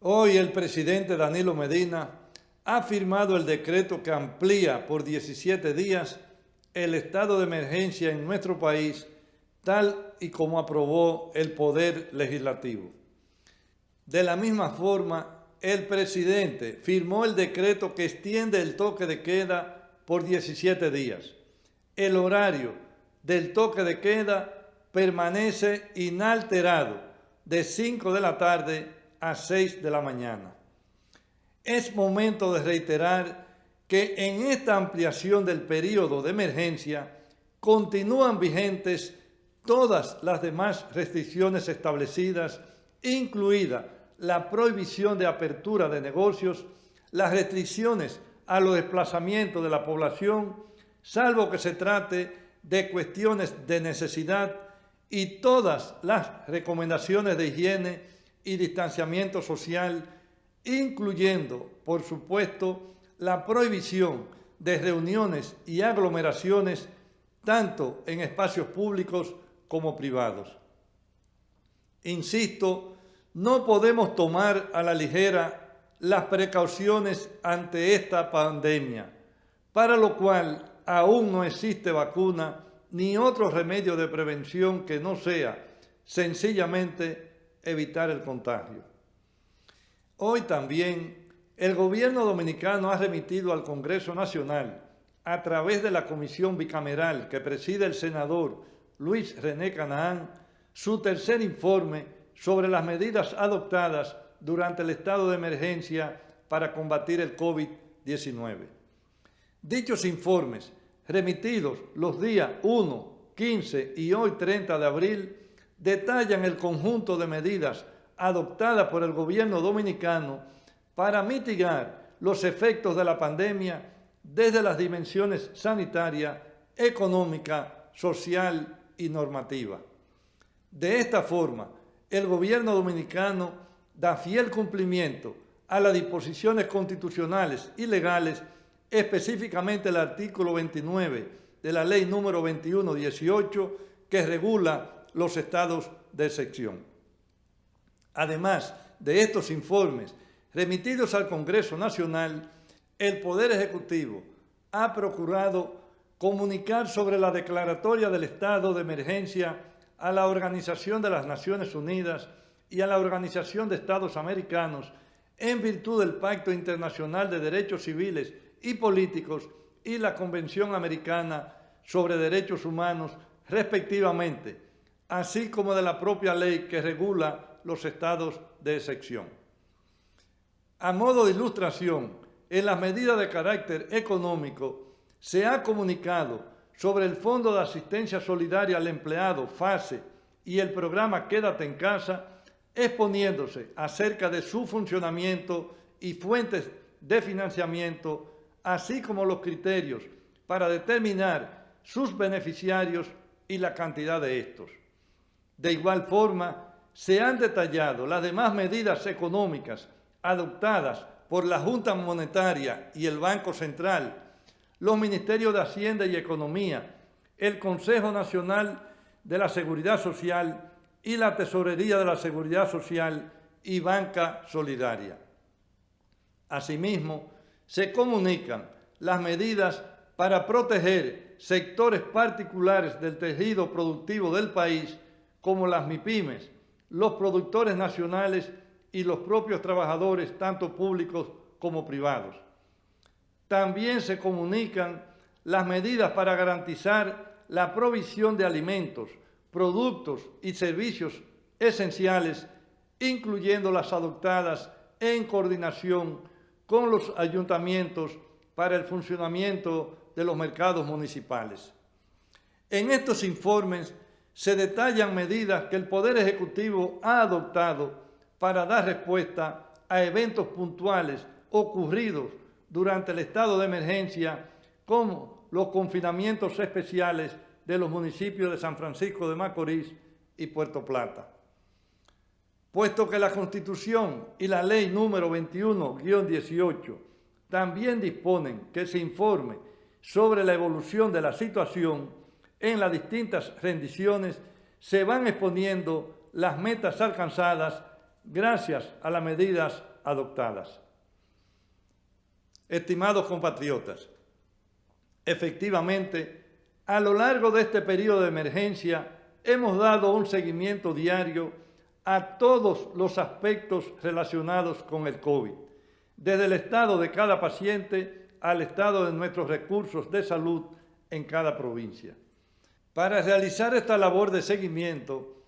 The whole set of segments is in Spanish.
Hoy el presidente Danilo Medina ha firmado el decreto que amplía por 17 días el estado de emergencia en nuestro país, tal y como aprobó el Poder Legislativo. De la misma forma, el presidente firmó el decreto que extiende el toque de queda por 17 días. El horario del toque de queda permanece inalterado de 5 de la tarde a 6 de la mañana. Es momento de reiterar que en esta ampliación del periodo de emergencia continúan vigentes todas las demás restricciones establecidas, incluida la prohibición de apertura de negocios, las restricciones a los desplazamientos de la población, salvo que se trate de cuestiones de necesidad y todas las recomendaciones de higiene y distanciamiento social, incluyendo, por supuesto, la prohibición de reuniones y aglomeraciones tanto en espacios públicos como privados. Insisto, no podemos tomar a la ligera las precauciones ante esta pandemia, para lo cual aún no existe vacuna ni otro remedio de prevención que no sea sencillamente evitar el contagio. Hoy también el gobierno dominicano ha remitido al Congreso Nacional, a través de la comisión bicameral que preside el senador Luis René Canaán, su tercer informe sobre las medidas adoptadas durante el estado de emergencia para combatir el COVID-19. Dichos informes remitidos los días 1, 15 y hoy 30 de abril, detallan el conjunto de medidas adoptadas por el gobierno dominicano para mitigar los efectos de la pandemia desde las dimensiones sanitaria, económica, social y normativa. De esta forma, el gobierno dominicano da fiel cumplimiento a las disposiciones constitucionales y legales específicamente el artículo 29 de la ley número 2118 que regula los estados de excepción. Además de estos informes remitidos al Congreso Nacional, el Poder Ejecutivo ha procurado comunicar sobre la declaratoria del estado de emergencia a la Organización de las Naciones Unidas y a la Organización de Estados Americanos en virtud del Pacto Internacional de Derechos Civiles y políticos y la Convención Americana sobre Derechos Humanos, respectivamente, así como de la propia ley que regula los estados de excepción. A modo de ilustración, en las medidas de carácter económico se ha comunicado sobre el Fondo de Asistencia Solidaria al Empleado, FASE, y el programa Quédate en Casa, exponiéndose acerca de su funcionamiento y fuentes de financiamiento así como los criterios para determinar sus beneficiarios y la cantidad de estos. De igual forma, se han detallado las demás medidas económicas adoptadas por la Junta Monetaria y el Banco Central, los Ministerios de Hacienda y Economía, el Consejo Nacional de la Seguridad Social y la Tesorería de la Seguridad Social y Banca Solidaria. Asimismo, se comunican las medidas para proteger sectores particulares del tejido productivo del país, como las MIPIMES, los productores nacionales y los propios trabajadores, tanto públicos como privados. También se comunican las medidas para garantizar la provisión de alimentos, productos y servicios esenciales, incluyendo las adoptadas en coordinación con los ayuntamientos para el funcionamiento de los mercados municipales. En estos informes se detallan medidas que el Poder Ejecutivo ha adoptado para dar respuesta a eventos puntuales ocurridos durante el estado de emergencia, como los confinamientos especiales de los municipios de San Francisco de Macorís y Puerto Plata puesto que la Constitución y la Ley número 21-18 también disponen que se informe sobre la evolución de la situación en las distintas rendiciones, se van exponiendo las metas alcanzadas gracias a las medidas adoptadas. Estimados compatriotas, efectivamente, a lo largo de este periodo de emergencia hemos dado un seguimiento diario a todos los aspectos relacionados con el COVID, desde el estado de cada paciente al estado de nuestros recursos de salud en cada provincia. Para realizar esta labor de seguimiento,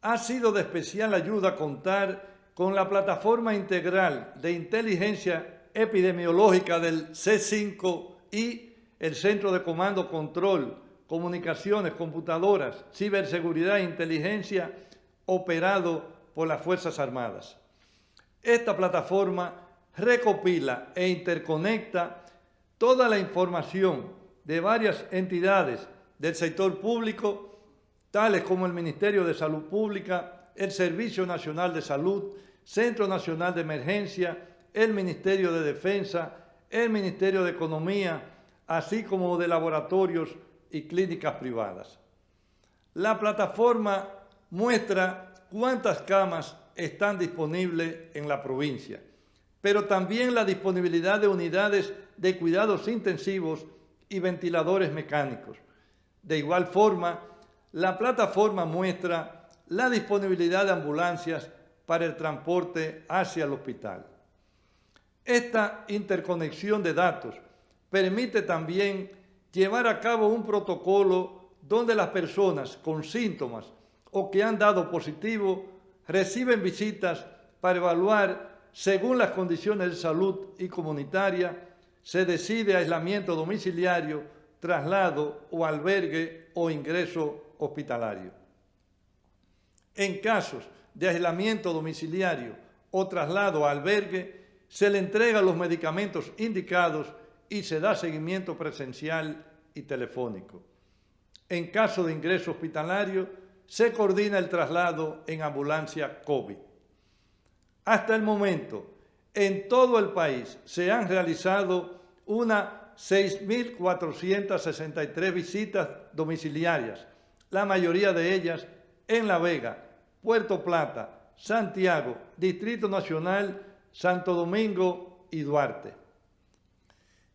ha sido de especial ayuda contar con la plataforma integral de inteligencia epidemiológica del C5 y el Centro de Comando, Control, Comunicaciones, Computadoras, Ciberseguridad e Inteligencia operado por las Fuerzas Armadas. Esta plataforma recopila e interconecta toda la información de varias entidades del sector público, tales como el Ministerio de Salud Pública, el Servicio Nacional de Salud, Centro Nacional de Emergencia, el Ministerio de Defensa, el Ministerio de Economía, así como de laboratorios y clínicas privadas. La plataforma muestra cuántas camas están disponibles en la provincia, pero también la disponibilidad de unidades de cuidados intensivos y ventiladores mecánicos. De igual forma, la plataforma muestra la disponibilidad de ambulancias para el transporte hacia el hospital. Esta interconexión de datos permite también llevar a cabo un protocolo donde las personas con síntomas o que han dado positivo reciben visitas para evaluar según las condiciones de salud y comunitaria se decide aislamiento domiciliario, traslado o albergue o ingreso hospitalario. En casos de aislamiento domiciliario o traslado a albergue, se le entregan los medicamentos indicados y se da seguimiento presencial y telefónico. En caso de ingreso hospitalario, se coordina el traslado en ambulancia COVID. Hasta el momento, en todo el país se han realizado unas 6.463 visitas domiciliarias, la mayoría de ellas en La Vega, Puerto Plata, Santiago, Distrito Nacional, Santo Domingo y Duarte.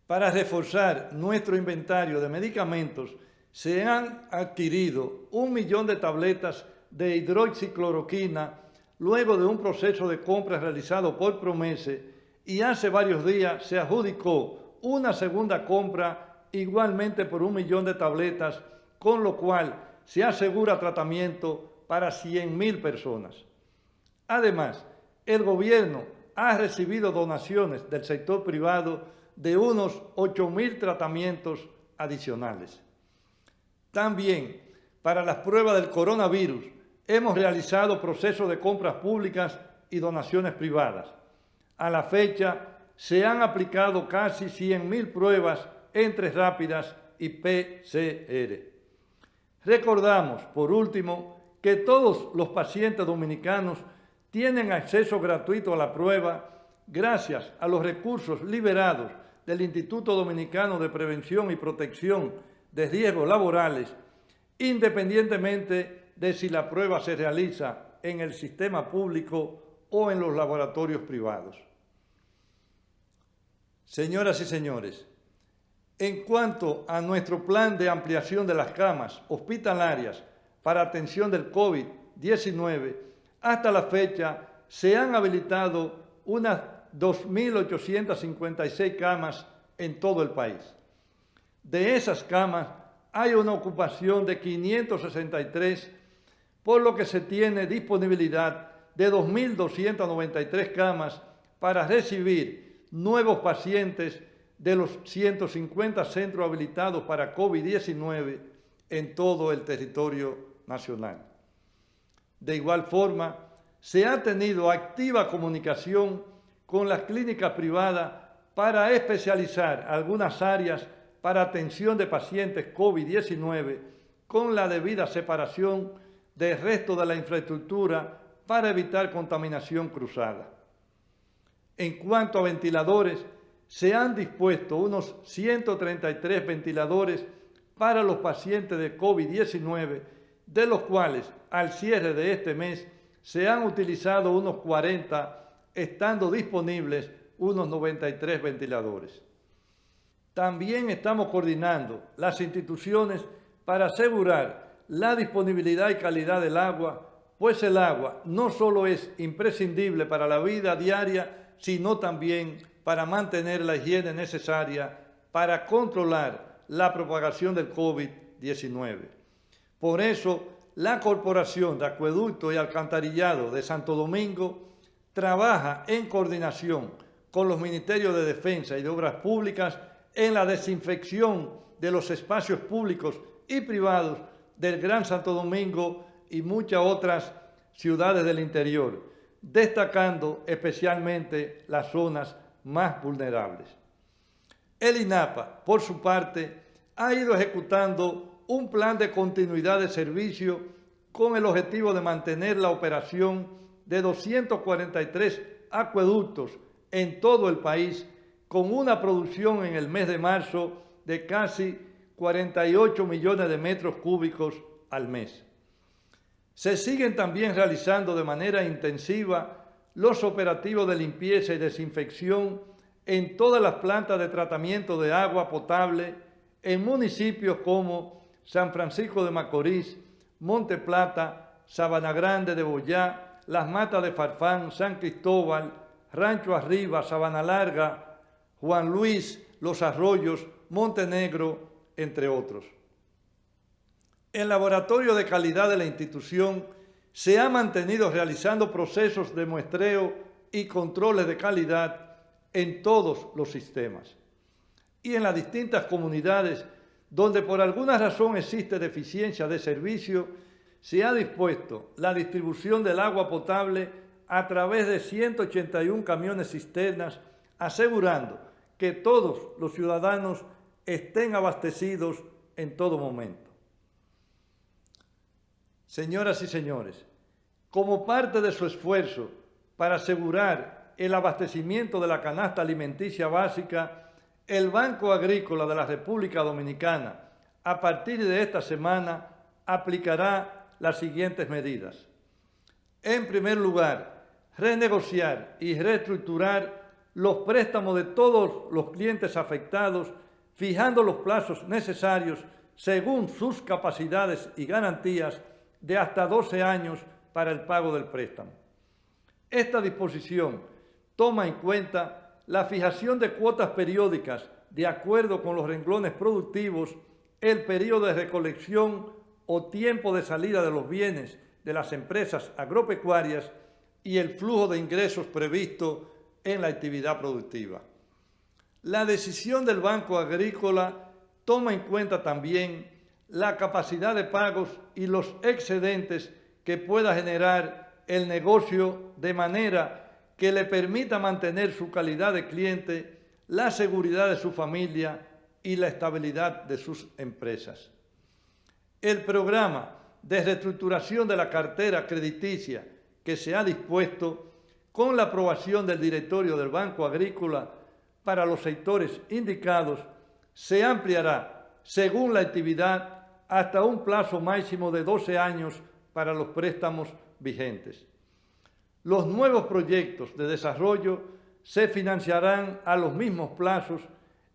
Para reforzar nuestro inventario de medicamentos, se han adquirido un millón de tabletas de hidroxicloroquina luego de un proceso de compra realizado por Promese y hace varios días se adjudicó una segunda compra igualmente por un millón de tabletas, con lo cual se asegura tratamiento para 100.000 personas. Además, el gobierno ha recibido donaciones del sector privado de unos 8.000 tratamientos adicionales. También, para las pruebas del coronavirus, hemos realizado procesos de compras públicas y donaciones privadas. A la fecha, se han aplicado casi 100.000 pruebas entre rápidas y PCR. Recordamos, por último, que todos los pacientes dominicanos tienen acceso gratuito a la prueba gracias a los recursos liberados del Instituto Dominicano de Prevención y Protección de riesgos laborales, independientemente de si la prueba se realiza en el sistema público o en los laboratorios privados. Señoras y señores, en cuanto a nuestro plan de ampliación de las camas hospitalarias para atención del COVID-19, hasta la fecha se han habilitado unas 2.856 camas en todo el país. De esas camas hay una ocupación de 563, por lo que se tiene disponibilidad de 2.293 camas para recibir nuevos pacientes de los 150 centros habilitados para COVID-19 en todo el territorio nacional. De igual forma, se ha tenido activa comunicación con las clínicas privadas para especializar algunas áreas para atención de pacientes COVID-19 con la debida separación del resto de la infraestructura para evitar contaminación cruzada. En cuanto a ventiladores, se han dispuesto unos 133 ventiladores para los pacientes de COVID-19, de los cuales al cierre de este mes se han utilizado unos 40, estando disponibles unos 93 ventiladores. También estamos coordinando las instituciones para asegurar la disponibilidad y calidad del agua, pues el agua no solo es imprescindible para la vida diaria, sino también para mantener la higiene necesaria para controlar la propagación del COVID-19. Por eso, la Corporación de Acueducto y Alcantarillado de Santo Domingo trabaja en coordinación con los Ministerios de Defensa y de Obras Públicas en la desinfección de los espacios públicos y privados del Gran Santo Domingo y muchas otras ciudades del interior, destacando especialmente las zonas más vulnerables. El INAPA, por su parte, ha ido ejecutando un plan de continuidad de servicio con el objetivo de mantener la operación de 243 acueductos en todo el país, con una producción en el mes de marzo de casi 48 millones de metros cúbicos al mes. Se siguen también realizando de manera intensiva los operativos de limpieza y desinfección en todas las plantas de tratamiento de agua potable en municipios como San Francisco de Macorís, Monte Plata, Sabana Grande de Boyá, Las Matas de Farfán, San Cristóbal, Rancho Arriba, Sabana Larga, Juan Luis, Los Arroyos, Montenegro, entre otros. El laboratorio de calidad de la institución se ha mantenido realizando procesos de muestreo y controles de calidad en todos los sistemas. Y en las distintas comunidades donde por alguna razón existe deficiencia de servicio, se ha dispuesto la distribución del agua potable a través de 181 camiones cisternas, asegurando que todos los ciudadanos estén abastecidos en todo momento. Señoras y señores, como parte de su esfuerzo para asegurar el abastecimiento de la canasta alimenticia básica, el Banco Agrícola de la República Dominicana, a partir de esta semana, aplicará las siguientes medidas. En primer lugar, renegociar y reestructurar los préstamos de todos los clientes afectados, fijando los plazos necesarios según sus capacidades y garantías de hasta 12 años para el pago del préstamo. Esta disposición toma en cuenta la fijación de cuotas periódicas de acuerdo con los renglones productivos, el periodo de recolección o tiempo de salida de los bienes de las empresas agropecuarias y el flujo de ingresos previsto en la actividad productiva. La decisión del Banco Agrícola toma en cuenta también la capacidad de pagos y los excedentes que pueda generar el negocio de manera que le permita mantener su calidad de cliente, la seguridad de su familia y la estabilidad de sus empresas. El programa de reestructuración de la cartera crediticia que se ha dispuesto con la aprobación del directorio del Banco Agrícola para los sectores indicados se ampliará según la actividad hasta un plazo máximo de 12 años para los préstamos vigentes. Los nuevos proyectos de desarrollo se financiarán a los mismos plazos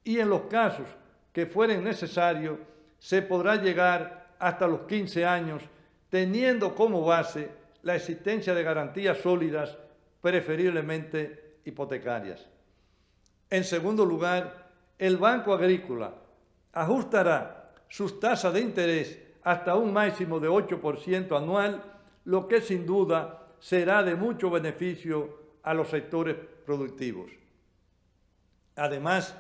y en los casos que fueren necesarios se podrá llegar hasta los 15 años teniendo como base la existencia de garantías sólidas, preferiblemente hipotecarias. En segundo lugar, el Banco Agrícola ajustará sus tasas de interés hasta un máximo de 8% anual, lo que sin duda será de mucho beneficio a los sectores productivos. Además,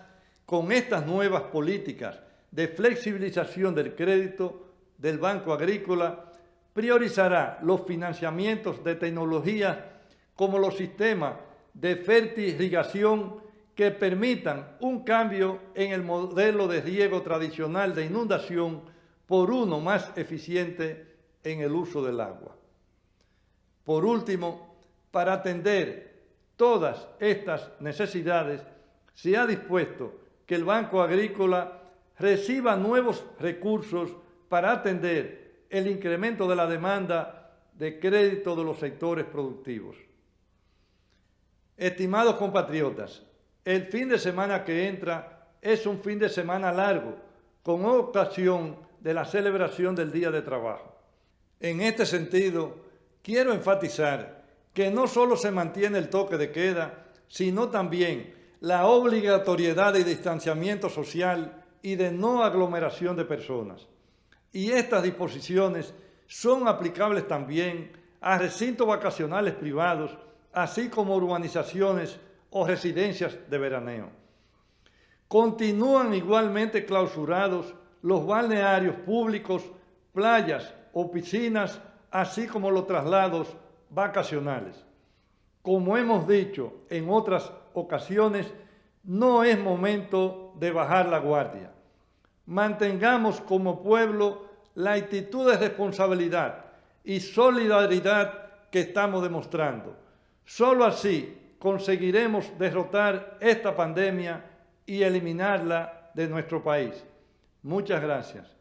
con estas nuevas políticas de flexibilización del crédito del Banco Agrícola, priorizará los financiamientos de tecnología como los sistemas de fertilización que permitan un cambio en el modelo de riego tradicional de inundación por uno más eficiente en el uso del agua. Por último, para atender todas estas necesidades, se ha dispuesto que el Banco Agrícola reciba nuevos recursos para atender el incremento de la demanda de crédito de los sectores productivos. Estimados compatriotas, el fin de semana que entra es un fin de semana largo, con ocasión de la celebración del Día de Trabajo. En este sentido, quiero enfatizar que no solo se mantiene el toque de queda, sino también la obligatoriedad de distanciamiento social y de no aglomeración de personas. Y estas disposiciones son aplicables también a recintos vacacionales privados, así como urbanizaciones o residencias de veraneo. Continúan igualmente clausurados los balnearios públicos, playas o piscinas, así como los traslados vacacionales. Como hemos dicho en otras ocasiones, no es momento de bajar la guardia. Mantengamos como pueblo la actitud de responsabilidad y solidaridad que estamos demostrando. Solo así conseguiremos derrotar esta pandemia y eliminarla de nuestro país. Muchas gracias.